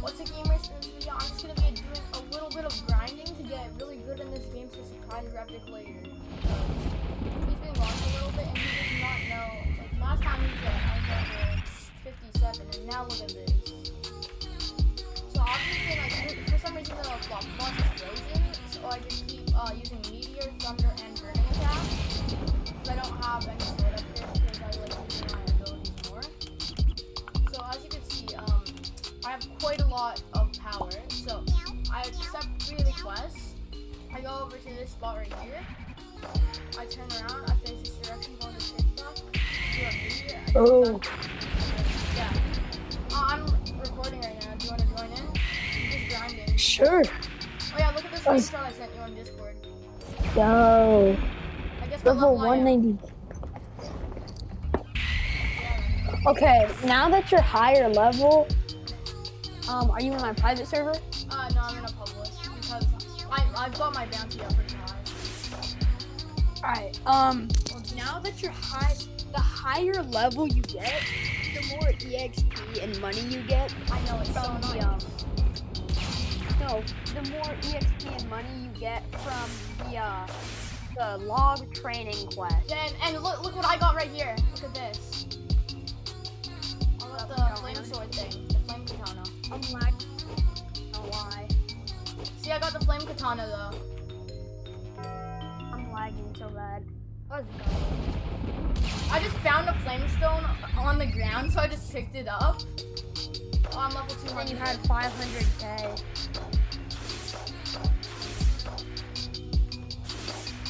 what's a gamers video? I'm just gonna be doing a little bit of grinding to get really good in this game to surprise Reptic later. He's been gone a little bit and he does not know. Like last time he at I was level 57 and now look at this. So obviously like for some reason the flop boss is frozen, so I just keep uh, using meteor, thunder, and burning attack. Because I don't have any sword upgrades go over to this spot right here. I turn around, I face this direction, go to this spot. Do a. Oh. Yeah. Uh, I'm recording right now. Do you want to join in? I'm just grinding. Sure. Oh yeah, look at this screenshot I sent you on Discord. Yo. I guess Level level I 190. Okay, now that you're higher level, um, are you in my private server? Uh, no, I'm in a public because I, I've got my bounty up pretty high. Alright, um, now that you're high, the higher level you get, the more EXP and money you get. I know it's so the, um, No, the more EXP and money you get from the, uh, the log training quest. Then and look look what I got right here. Look at this. I got the flame sword thing, I got the flame katana though. I'm lagging so bad. Let's go. I just found a flame stone on the ground, so I just picked it up. Oh, I'm level 200. And you had 500k.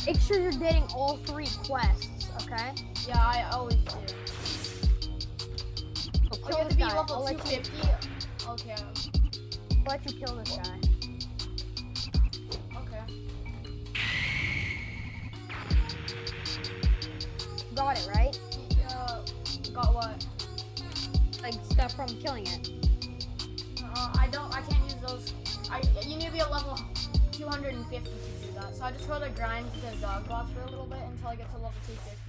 Make sure you're getting all three quests, okay? yeah, I always do. So Oh, kill you have this to be guy. level I'll let, you, 250. Okay. I'll let you kill this guy. Got it, right? Uh, got what? Like stuff from killing it. Uh, I don't. I can't use those. I you need to be a level 250 to do that. So I just gotta grind the dog boss for a little bit until I get to level 250.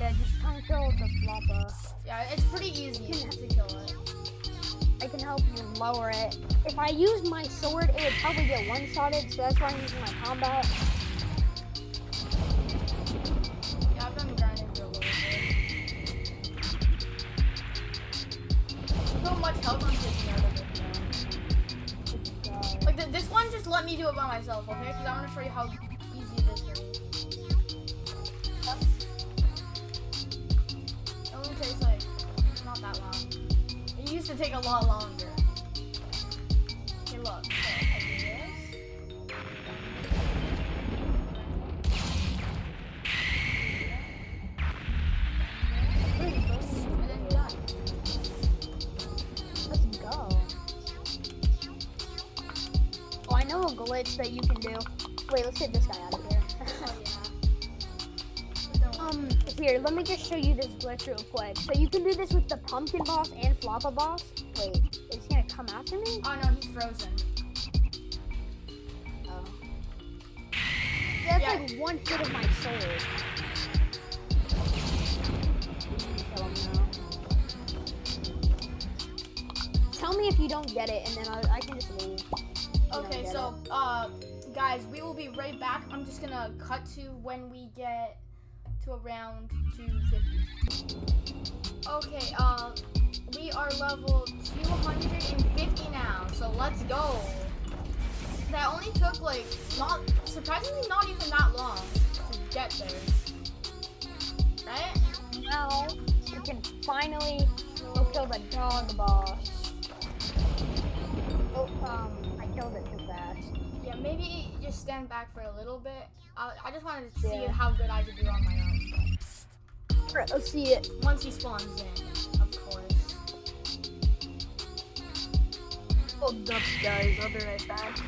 Yeah, just come kill the floppa. Yeah, it's pretty easy to kill it. I can help you lower it. If I use my sword, it would probably get one-shotted, so that's why I'm using my combat. Myself, okay? Because I want to show you how easy it is. It only takes like not that long. It used to take a lot longer. Okay, look. Know a glitch that you can do. Wait, let's get this guy out of here. Oh yeah. Um, here, let me just show you this glitch real quick. So you can do this with the pumpkin boss and floppa boss. Wait, is he gonna come after me? Oh no, he's frozen. Oh. That's Yeah. like one hit of my sword. Kill him now. Tell me if you don't get it, and then I, I can just leave. Okay, so uh, guys, we will be right back. I'm just gonna cut to when we get to around 250. Okay, uh, we are level 250 now, so let's go. That only took like not surprisingly not even that long to get there. Right? now we can finally go kill the dog boss. Oh, um, It too fast. Yeah, maybe just stand back for a little bit. I, I just wanted to see Yeah. how good I could do on my own. Alright, let's see it. Once he spawns in, of course. Hold up, guys. I'll be right back.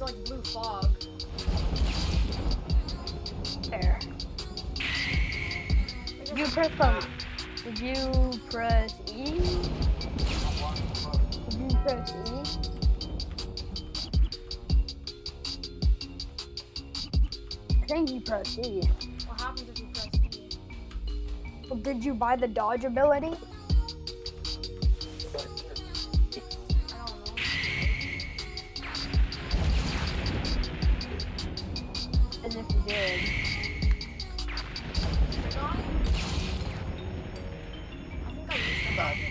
There's like blue fog. There. You press um, you press E? You press E? I think you pressed E. What happens if you press E? Well, did you buy the dodge ability? God.